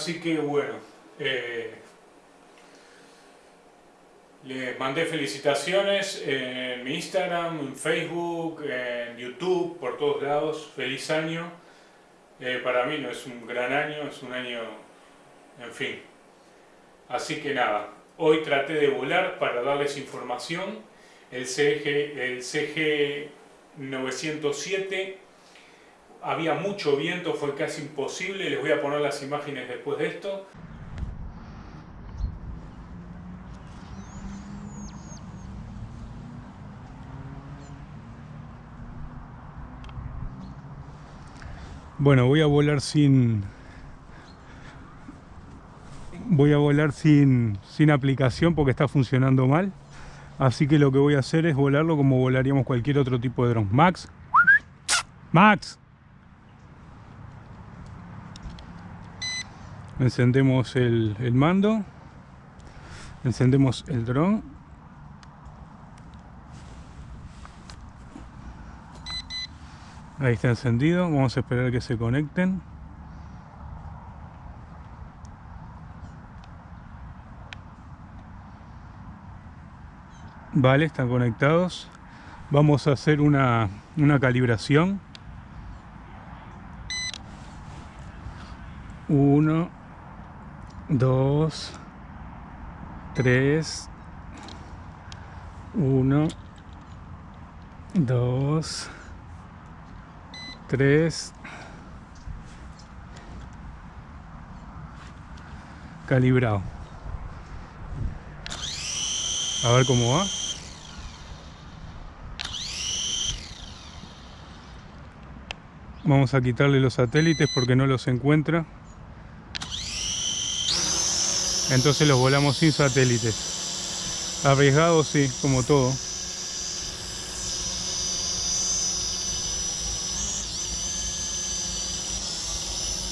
Así que bueno, eh, les mandé felicitaciones en mi Instagram, en Facebook, en YouTube, por todos lados. Feliz año. Eh, para mí no es un gran año, es un año, en fin. Así que nada, hoy traté de volar para darles información. El CG, el CG 907 había mucho viento, fue casi imposible. Les voy a poner las imágenes después de esto. Bueno, voy a volar sin... Voy a volar sin, sin aplicación porque está funcionando mal. Así que lo que voy a hacer es volarlo como volaríamos cualquier otro tipo de dron. Max. Max. Encendemos el, el mando. Encendemos el dron. Ahí está encendido, vamos a esperar que se conecten. Vale, están conectados. Vamos a hacer una, una calibración. Uno, dos, tres, uno, dos, 3 calibrado. A ver cómo va. Vamos a quitarle los satélites porque no los encuentra entonces los volamos sin satélites arriesgado sí, como todo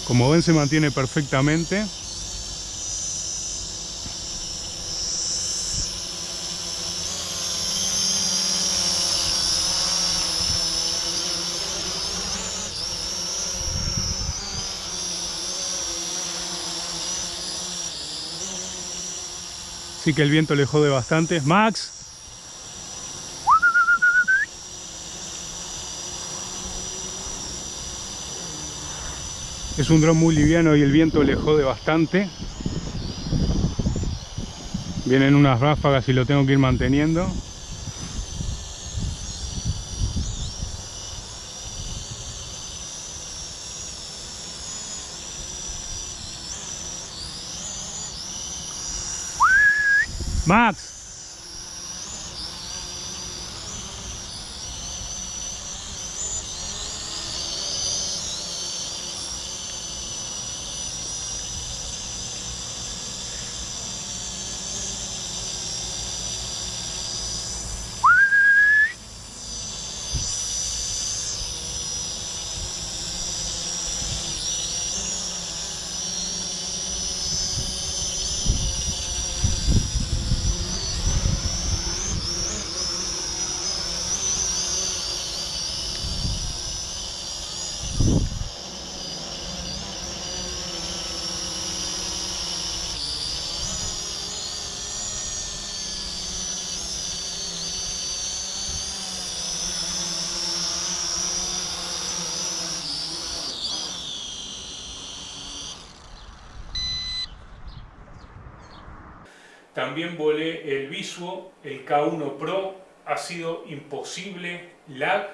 Como ven se mantiene perfectamente. Sí que el viento le jode bastante. Max, Es un dron muy liviano y el viento le jode bastante. Vienen unas ráfagas y lo tengo que ir manteniendo. Max, También volé el Visuo, el K1 Pro, ha sido imposible, lag,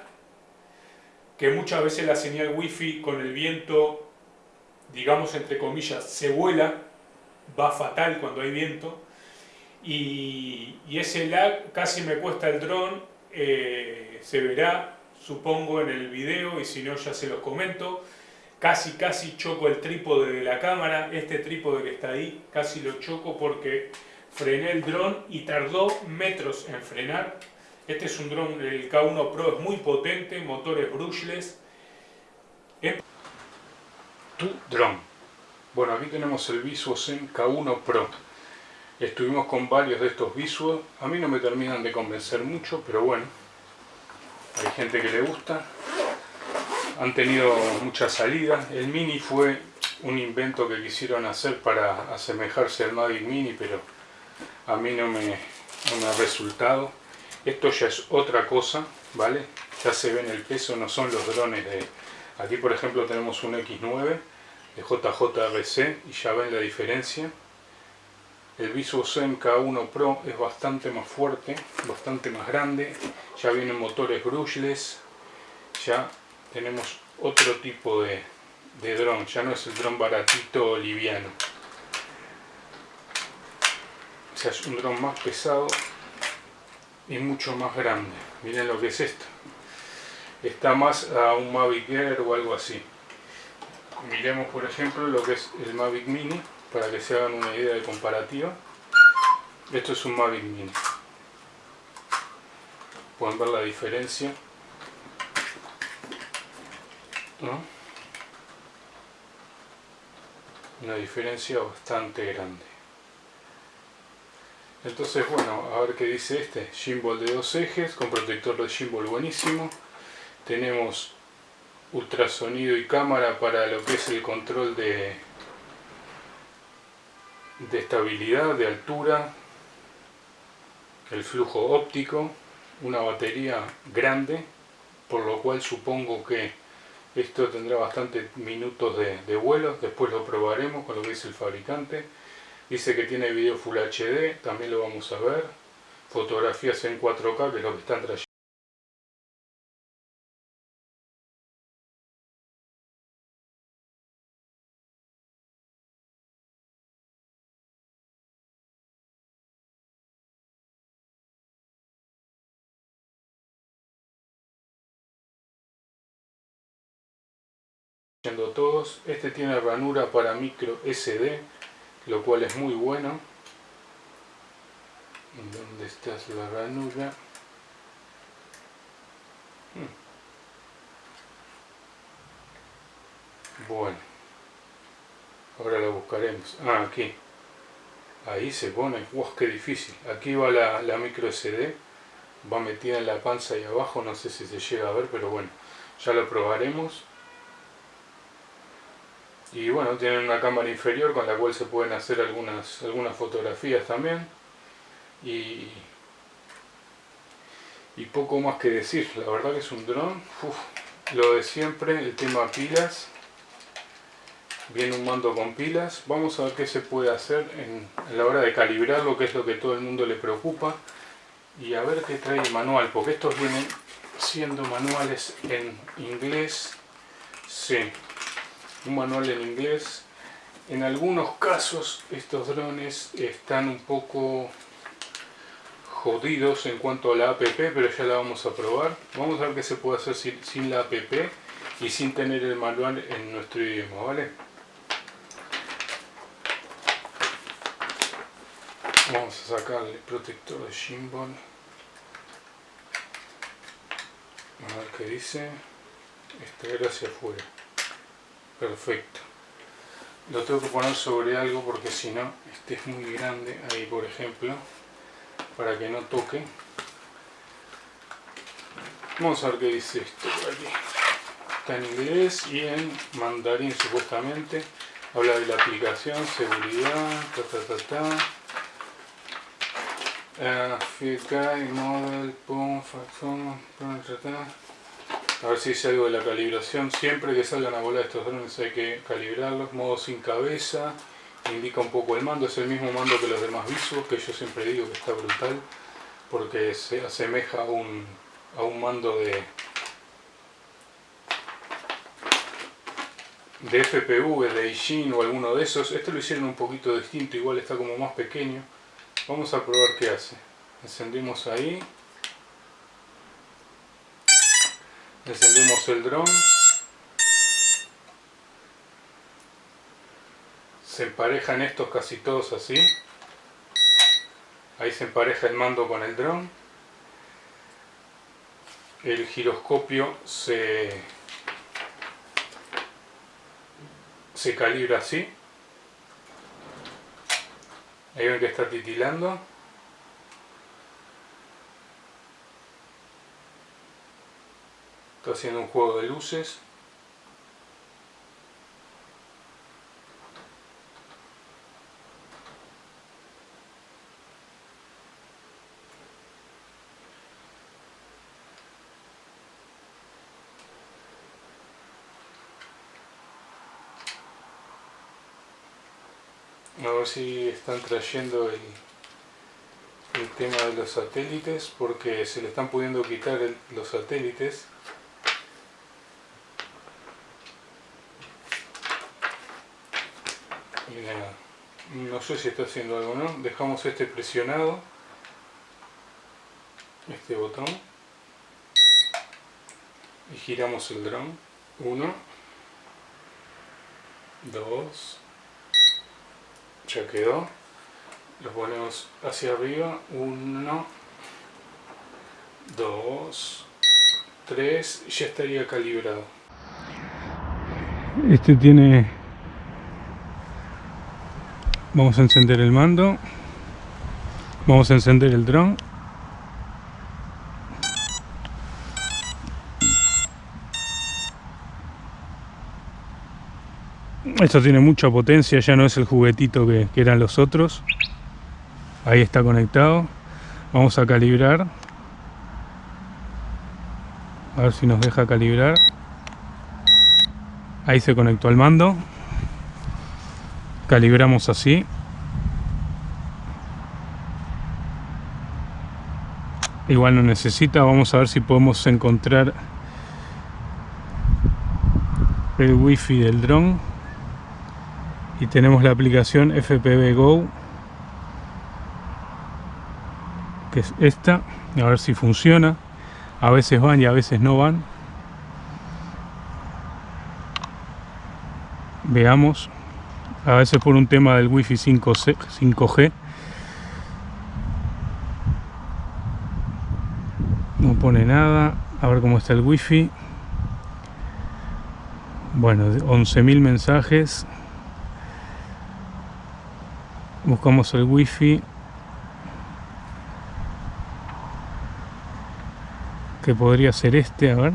que muchas veces la señal wifi con el viento, digamos entre comillas, se vuela, va fatal cuando hay viento, y, ese lag casi me cuesta el dron, eh, se verá, supongo, en el video, y si no ya se los comento, casi casi choco el trípode de la cámara, este trípode que está ahí, casi lo choco porque frené el dron y tardó metros en frenar. Este es un dron, el K1 Pro es muy potente, motores brushless. Tu dron. Bueno, aquí tenemos el Visuosen K1 Pro. Estuvimos con varios de estos visuos. A mí no me terminan de convencer mucho, pero bueno. Hay gente que le gusta. Han tenido muchas salidas. El Mini fue un invento que quisieron hacer para asemejarse al Mavic Mini, pero a mí no me, ha resultado. Esto ya es otra cosa, ¿vale? Ya se ve en el peso, no son los drones de... Aquí por ejemplo tenemos un X9 de JJRC y ya ven la diferencia el Visuo Zen K1 Pro es bastante más fuerte, bastante más grande. Ya vienen motores brushless. Ya tenemos otro tipo de, de dron. Ya no es el dron baratito liviano. O sea, es un dron más pesado y mucho más grande. Miren lo que es esto. Está más a un Mavic Air o algo así. Miremos por ejemplo lo que es el Mavic Mini para que se hagan una idea de comparativa. Esto es un Mavic Mini. Pueden ver la diferencia. Una diferencia bastante grande. Entonces, bueno, a ver qué dice este. Gimbal de dos ejes, con protector de gimbal buenísimo. Tenemos ultrasonido y cámara para lo que es el control de, de estabilidad, de altura, el flujo óptico, una batería grande, por lo cual supongo que esto tendrá bastantes minutos de, vuelo, después lo probaremos con lo que dice el fabricante. Dice que tiene video Full HD, también lo vamos a ver. Fotografías en 4K, que es lo que están trayendo todos. Este tiene ranura para micro SD, lo cual es muy bueno. ¿Dónde está la ranura? Hmm. Bueno, ahora la buscaremos. Ah, aquí. Ahí se pone. ¡Wow! ¡Qué difícil! Aquí va la, la micro SD. Va metida en la panza y abajo. No sé si se llega a ver, pero bueno. Ya lo probaremos y bueno, tienen una cámara inferior con la cual se pueden hacer algunas, algunas fotografías también. Y, y poco más que decir, la verdad que es un dron, lo de siempre, el tema pilas. Viene un mando con pilas, vamos a ver qué se puede hacer en, en la hora de calibrarlo, que es lo que todo el mundo le preocupa. Y a ver qué trae el manual, porque estos vienen siendo manuales en inglés, sí, un manual en inglés. En algunos casos estos drones están un poco jodidos en cuanto a la app, pero ya la vamos a probar. Vamos a ver qué se puede hacer sin, la app y sin tener el manual en nuestro idioma, ¿vale? Vamos a sacarle el protector de gimbal. A ver qué dice. Este era hacia afuera perfecto. Lo tengo que poner sobre algo porque si no este es muy grande ahí por ejemplo para que no toque. Vamos a ver qué dice esto por aquí. Está en inglés y en mandarín supuestamente. Habla de la aplicación, seguridad, ta ta ta ta. Uh, model, pum, factor, a ver si dice algo de la calibración. Siempre que salgan a volar estos drones hay que calibrarlos. Modo sin cabeza. Indica un poco el mando. Es el mismo mando que los demás visuos, que yo siempre digo que está brutal. Porque se asemeja a un, a un mando de, de FPV, de Ishin o alguno de esos. Este lo hicieron un poquito distinto, igual está como más pequeño. Vamos a probar qué hace. Encendimos ahí. Encendemos el dron. Se emparejan estos casi todos así. Ahí se empareja el mando con el dron. El giroscopio se se calibra así. Ahí ven que está titilando. Está haciendo un juego de luces. A ver si están trayendo el, el tema de los satélites porque se le están pudiendo quitar los satélites no sé si está haciendo algo no dejamos este presionado. Este botón. Y giramos el dron. 1 2 ya quedó. Lo ponemos hacia arriba. 1 2 3 ya estaría calibrado. Este tiene vamos a encender el mando vamos a encender el dron Esto tiene mucha potencia, ya no es el juguetito que, eran los otros. Ahí está conectado. Vamos a calibrar. A ver si nos deja calibrar. Ahí se conectó al mando. Calibramos así. Igual no necesita. Vamos a ver si podemos encontrar el wifi del dron y tenemos la aplicación FPV Go que es esta a ver si funciona a veces van y a veces no van veamos a veces por un tema del wifi 5C, 5G no pone nada. A ver cómo está el wifi. Bueno 11.000 mensajes. Buscamos el wifi. Que podría ser este, a ver.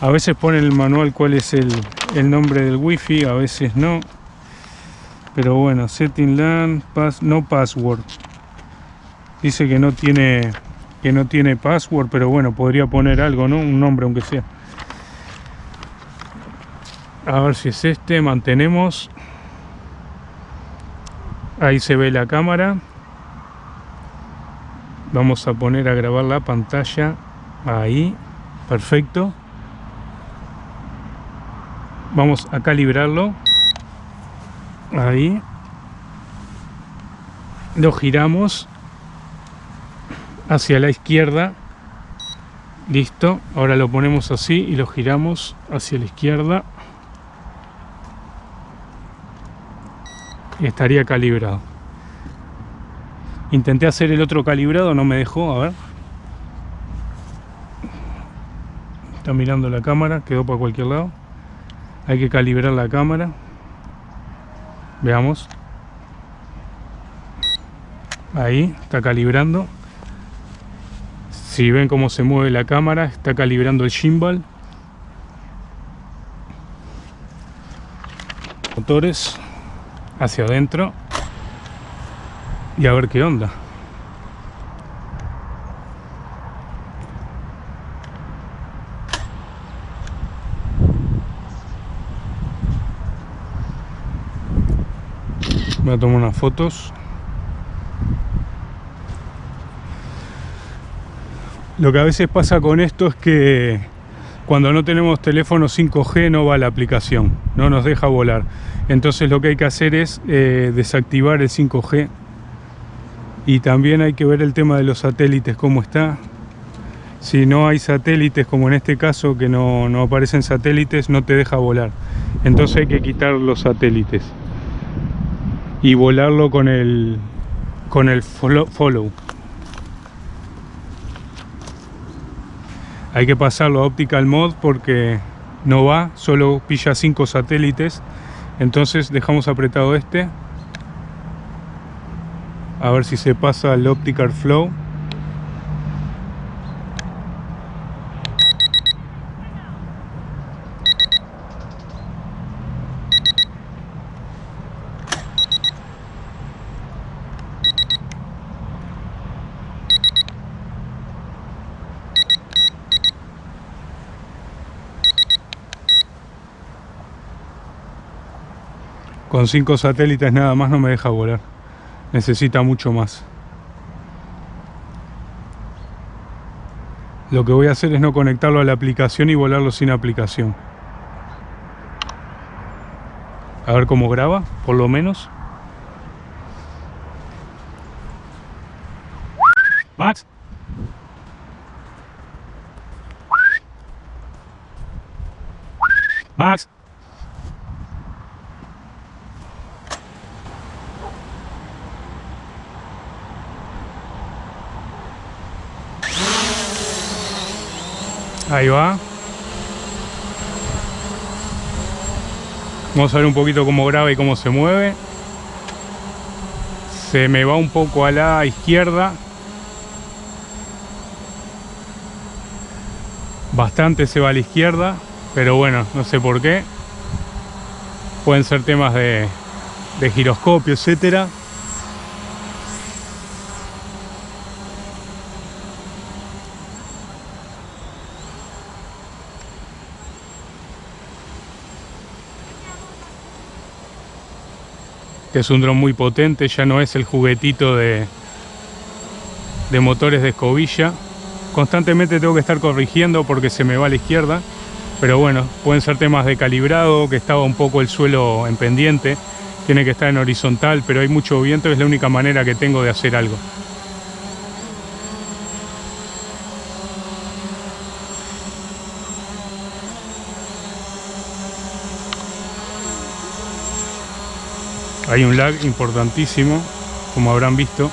A veces pone el manual cuál es el, el nombre del wifi, a veces no. Pero bueno, setting LAN, no password. Dice que no tiene que no tiene password, pero bueno, podría poner algo, ¿no? Un nombre aunque sea. A ver si es este, mantenemos. Ahí se ve la cámara. Vamos a poner a grabar la pantalla ahí. Perfecto vamos a calibrarlo. Ahí. Lo giramos hacia la izquierda. Listo. Ahora lo ponemos así y lo giramos hacia la izquierda. Estaría calibrado. Intenté hacer el otro calibrado no me dejó a ver. Está mirando la cámara quedó para cualquier lado hay que calibrar la cámara. Veamos. Ahí está calibrando. Si ven cómo se mueve la cámara está calibrando el gimbal. Motores hacia adentro. Y a ver qué onda. Voy a tomar unas fotos. Lo que a veces pasa con esto es que cuando no tenemos teléfono 5G no va la aplicación, no nos deja volar. Entonces lo que hay que hacer es eh, desactivar el 5G y también hay que ver el tema de los satélites, cómo está. Si no hay satélites, como en este caso que no, no aparecen satélites, no te deja volar. Entonces hay que quitar los satélites y volarlo con el, con el follow. Hay que pasarlo a Optical Mod porque no va, solo pilla 5 satélites. Entonces dejamos apretado este. A ver si se pasa el optical flow Con cinco satélites nada más no me deja volar. Necesita mucho más. Lo que voy a hacer es no conectarlo a la aplicación y volarlo sin aplicación. A ver cómo graba, por lo menos. Max. Max. Ahí va. Vamos a ver un poquito cómo graba y cómo se mueve. Se me va un poco a la izquierda. Bastante se va a la izquierda, pero bueno, no sé por qué. Pueden ser temas de, de giroscopio, etcétera. Que es un dron muy potente, ya no es el juguetito de, de motores de escobilla. Constantemente tengo que estar corrigiendo porque se me va a la izquierda, pero bueno, pueden ser temas de calibrado, que estaba un poco el suelo en pendiente, tiene que estar en horizontal, pero hay mucho viento, es la única manera que tengo de hacer algo. Hay un lag importantísimo como habrán visto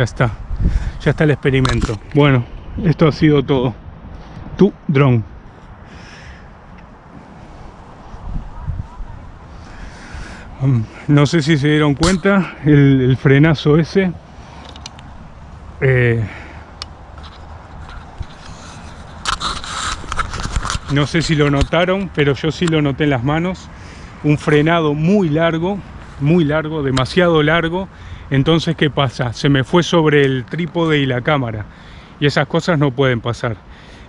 ya está. Ya está el experimento. Bueno esto ha sido todo. Tu drone um, no sé si se dieron cuenta el, frenazo ese eh, no sé si lo notaron pero yo sí lo noté en las manos. Un frenado muy largo muy largo demasiado largo Entonces, ¿qué pasa? Se me fue sobre el trípode y la cámara. Y esas cosas no pueden pasar.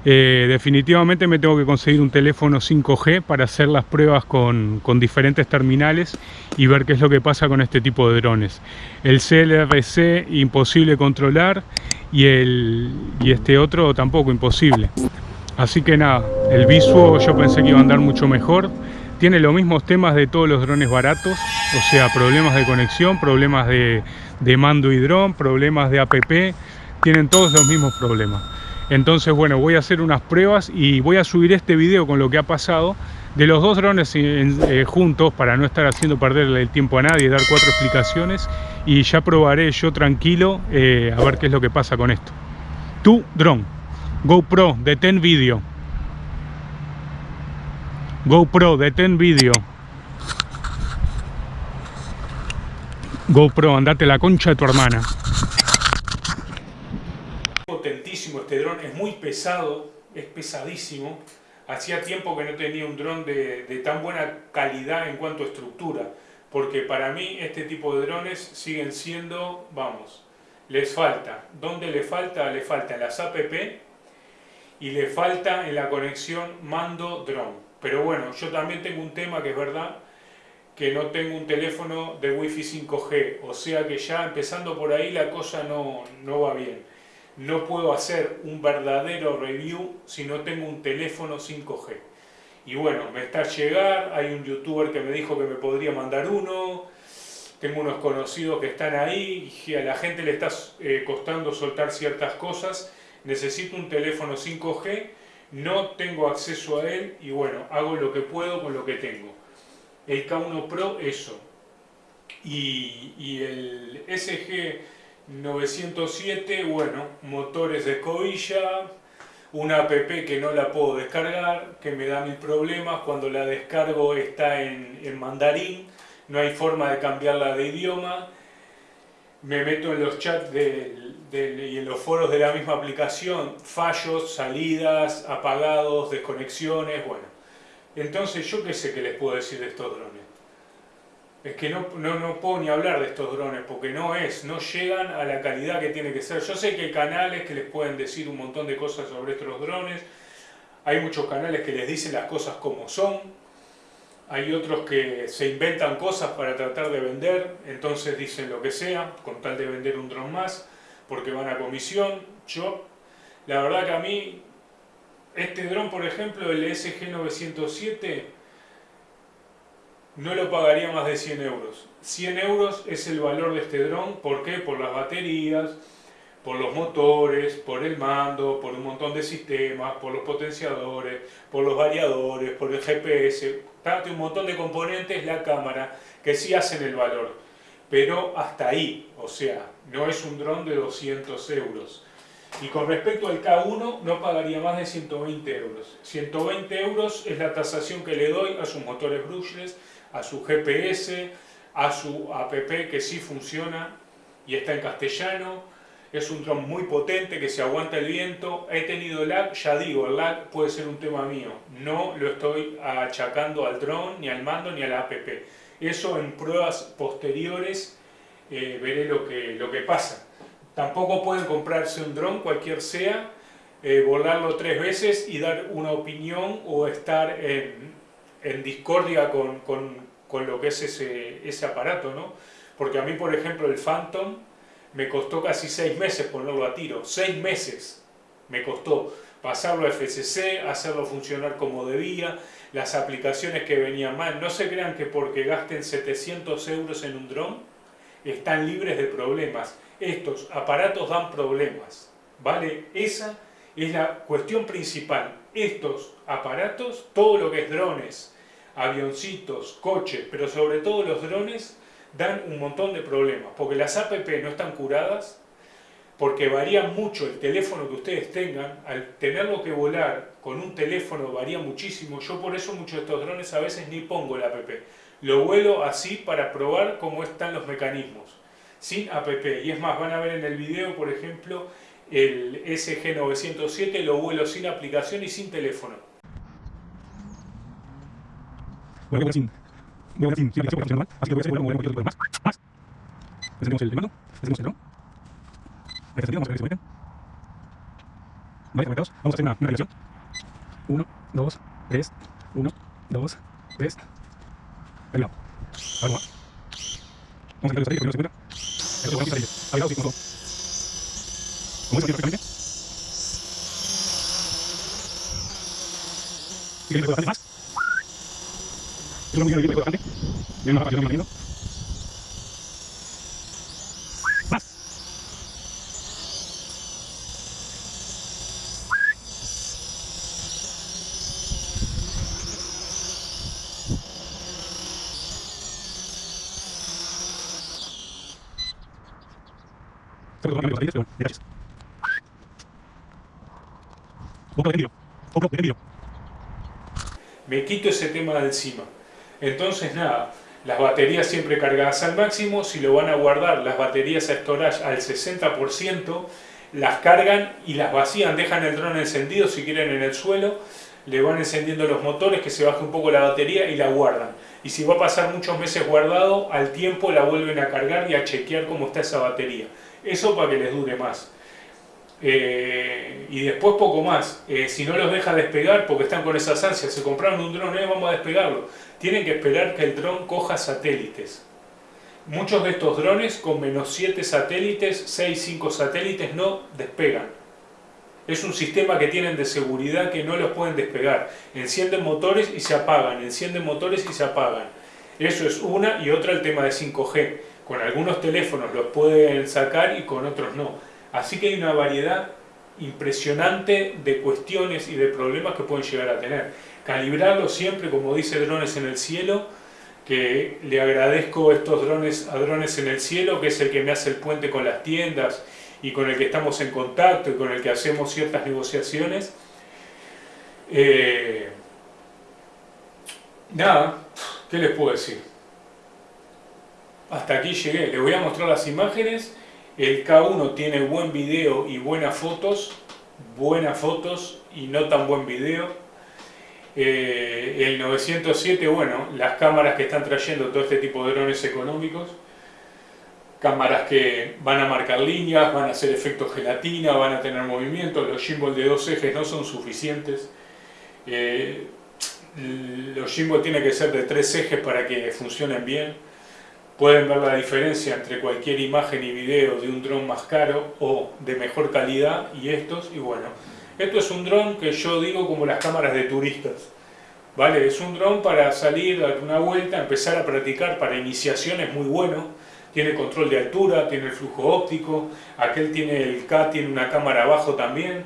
Eh, definitivamente me tengo que conseguir un teléfono 5G para hacer las pruebas con, diferentes terminales y ver qué es lo que pasa con este tipo de drones. El CLRC imposible controlar y, el, y este otro tampoco imposible. Así que nada, el Visuo yo pensé que iba a andar mucho mejor. Tiene los mismos temas de todos los drones baratos, o sea, problemas de conexión, problemas de, mando y dron, problemas de APP, tienen todos los mismos problemas. Entonces, bueno, voy a hacer unas pruebas y voy a subir este video con lo que ha pasado de los dos drones eh, juntos para no estar haciendo perder el tiempo a nadie, dar cuatro explicaciones y ya probaré yo tranquilo eh, a ver qué es lo que pasa con esto. Tu drone, GoPro, detén vídeo. GoPro, detén vídeo. GoPro, andate la concha de tu hermana este dron, es muy pesado, es pesadísimo. Hacía tiempo que no tenía un dron de, tan buena calidad en cuanto a estructura, porque para mí este tipo de drones siguen siendo, vamos, les falta. ¿Dónde le falta? Le falta en las app y le falta en la conexión mando-drone. Pero bueno, yo también tengo un tema que es verdad, que no tengo un teléfono de Wi-Fi 5G, o sea que ya empezando por ahí la cosa no, no va bien no puedo hacer un verdadero review si no tengo un teléfono 5G. Y bueno, me está a llegar, hay un youtuber que me dijo que me podría mandar uno, tengo unos conocidos que están ahí y a la gente le está eh, costando soltar ciertas cosas, necesito un teléfono 5G, no tengo acceso a él y bueno, hago lo que puedo con lo que tengo. El K1 Pro, eso. Y, y el SG 907, bueno, motores de escobilla, una app que no la puedo descargar, que me da mil problemas, cuando la descargo está en, mandarín, no hay forma de cambiarla de idioma, me meto en los chats y en los foros de la misma aplicación, fallos, salidas, apagados, desconexiones, bueno. Entonces, ¿yo qué sé que les puedo decir de estos drones? es que no, no, puedo ni hablar de estos drones porque no es, no llegan a la calidad que tiene que ser. Yo sé que hay canales que les pueden decir un montón de cosas sobre estos drones, hay muchos canales que les dicen las cosas como son, hay otros que se inventan cosas para tratar de vender, entonces dicen lo que sea, con tal de vender un dron más, porque van a comisión. Yo, la verdad que a mí, este dron por ejemplo, el SG907, no lo pagaría más de 100 euros. 100 euros es el valor de este dron, ¿por qué? Por las baterías, por los motores, por el mando, por un montón de sistemas, por los potenciadores, por los variadores, por el GPS, un montón de componentes, la cámara, que sí hacen el valor. Pero hasta ahí, o sea, no es un dron de 200 euros. Y con respecto al K1, no pagaría más de 120 euros. 120 euros es la tasación que le doy a sus motores brushless, a su GPS, a su app que sí funciona y está en castellano. Es un dron muy potente que se aguanta el viento. He tenido lag, ya digo, el lag puede ser un tema mío. No lo estoy achacando al dron, ni al mando, ni a la app. Eso en pruebas posteriores eh, veré lo que, lo que pasa. Tampoco pueden comprarse un dron, cualquier sea, eh, volarlo tres veces y dar una opinión o estar en, discordia con, con, lo que es ese, ese aparato, ¿no? Porque a mí, por ejemplo, el Phantom me costó casi seis meses ponerlo a tiro, seis meses me costó pasarlo a FCC, hacerlo funcionar como debía, las aplicaciones que venían mal. No se crean que porque gasten 700 euros en un dron están libres de problemas. Estos aparatos dan problemas, ¿vale? Esa es la cuestión principal. Estos aparatos, todo lo que es drones, avioncitos, coches, pero sobre todo los drones, dan un montón de problemas, porque las APP no están curadas, porque varía mucho el teléfono que ustedes tengan, al tenerlo que volar con un teléfono varía muchísimo, yo por eso muchos de estos drones a veces ni pongo la app, lo vuelo así para probar cómo están los mecanismos, sin app, y es más, van a ver en el video, por ejemplo, el SG907 lo vuelo sin aplicación y sin teléfono. Bueno, sin, sin, sin aplicación, así que voy a hacer un más. más. Encendemos el mando, encendemos el dron. Ahí vamos a ver si se conectan. Vale, conectados. Vamos a hacer una, una relación. 1, 2, 3, 1, 2, 3. Va. Ahora va. Vamos a entrar los satélites porque no se encuentra. Esto es satélite. Habilitado, sí, como eso, perfectamente. Si quieren, bastante más. Es una muy bien, bastante. Bien, más rápido, bien, Me quito ese tema de encima. Entonces nada, las baterías siempre cargadas al máximo, si lo van a guardar las baterías a storage al 60%, las cargan y las vacían, dejan el dron encendido si quieren en el suelo, le van encendiendo los motores, que se baje un poco la batería y la guardan. Y si va a pasar muchos meses guardado, al tiempo la vuelven a cargar y a chequear cómo está esa batería. Eso para que les dure más. Eh, y después poco más, Eh, si no los deja despegar porque están con esas ansias, se compraron un dron, eh, vamos a despegarlo, tienen que esperar que el dron coja satélites. Muchos de estos drones con menos 7 satélites, 6, 5 satélites no despegan. Es un sistema que tienen de seguridad que no los pueden despegar. Encienden motores y se apagan, encienden motores y se apagan. Eso es una y otra el tema de 5G. Con algunos teléfonos los pueden sacar y con otros no. Así que hay una variedad impresionante de cuestiones y de problemas que pueden llegar a tener. Calibrarlo siempre, como dice Drones en el Cielo, que le agradezco estos drones a Drones en el Cielo, que es el que me hace el puente con las tiendas y con el que estamos en contacto y con el que hacemos ciertas negociaciones. Eh, nada, ¿qué les puedo decir? Hasta aquí llegué. Les voy a mostrar las imágenes. El K1 tiene buen video y buenas fotos. Buenas fotos y no tan buen video. Eh, el 907, bueno, las cámaras que están trayendo todo este tipo de drones económicos. Cámaras que van a marcar líneas, van a hacer efectos gelatina, van a tener movimiento. Los gimbal de dos ejes no son suficientes. Eh, los gimbal tienen que ser de tres ejes para que funcionen bien Pueden ver la diferencia entre cualquier imagen y video de un dron más caro o de mejor calidad y estos. Y bueno, esto es un dron que yo digo como las cámaras de turistas. ¿Vale? Es un dron para salir, dar una vuelta, empezar a practicar para iniciación es muy bueno. Tiene control de altura, tiene el flujo óptico, aquel tiene el K, tiene una cámara abajo también,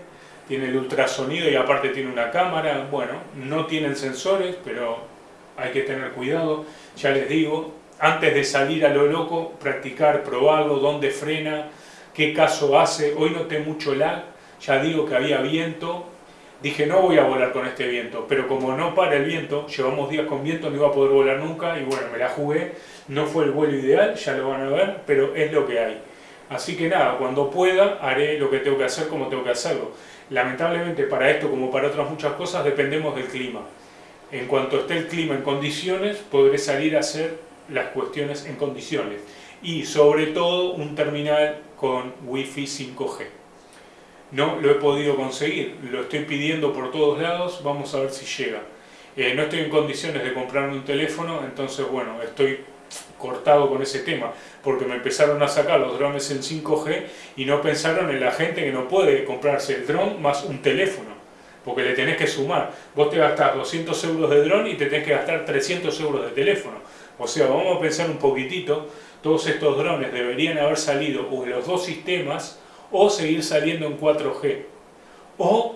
tiene el ultrasonido y aparte tiene una cámara. Bueno, no tienen sensores, pero hay que tener cuidado. Ya les digo, antes de salir a lo loco, practicar, probarlo, dónde frena, qué caso hace. Hoy noté mucho lag, ya digo que había viento. Dije, no voy a volar con este viento, pero como no para el viento, llevamos días con viento, no iba a poder volar nunca y bueno, me la jugué. No fue el vuelo ideal, ya lo van a ver, pero es lo que hay. Así que nada, cuando pueda haré lo que tengo que hacer como tengo que hacerlo. Lamentablemente para esto como para otras muchas cosas dependemos del clima. En cuanto esté el clima en condiciones, podré salir a hacer las cuestiones en condiciones y sobre todo un terminal con Wi-Fi 5G. No lo he podido conseguir, lo estoy pidiendo por todos lados, vamos a ver si llega. Eh, no estoy en condiciones de comprarme un teléfono, entonces bueno, estoy cortado con ese tema, porque me empezaron a sacar los drones en 5G y no pensaron en la gente que no puede comprarse el dron más un teléfono, porque le tenés que sumar. Vos te gastás 200 euros de dron y te tenés que gastar 300 euros de teléfono. O sea, vamos a pensar un poquitito, todos estos drones deberían haber salido o en los dos sistemas o seguir saliendo en 4G. O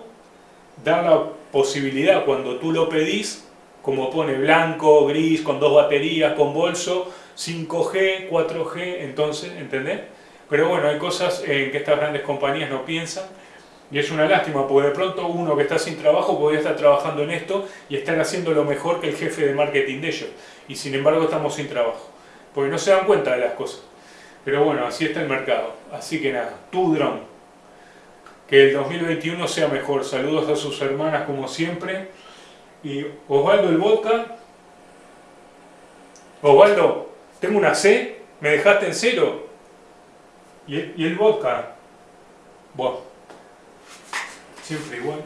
dar la posibilidad cuando tú lo pedís, como pone blanco, gris, con dos baterías, con bolso, 5G, 4G, entonces, ¿entendés? Pero bueno, hay cosas en que estas grandes compañías no piensan y es una lástima, porque de pronto uno que está sin trabajo podría estar trabajando en esto y estar haciendo lo mejor que el jefe de marketing de ellos. Y sin embargo estamos sin trabajo. Porque no se dan cuenta de las cosas. Pero bueno, así está el mercado. Así que nada, tu dron. Que el 2021 sea mejor. Saludos a sus hermanas como siempre. Y Osvaldo el Vodka. Osvaldo, tengo una C. ¿Me dejaste en cero? ¿Y el, y el vodka? Bueno, siempre igual.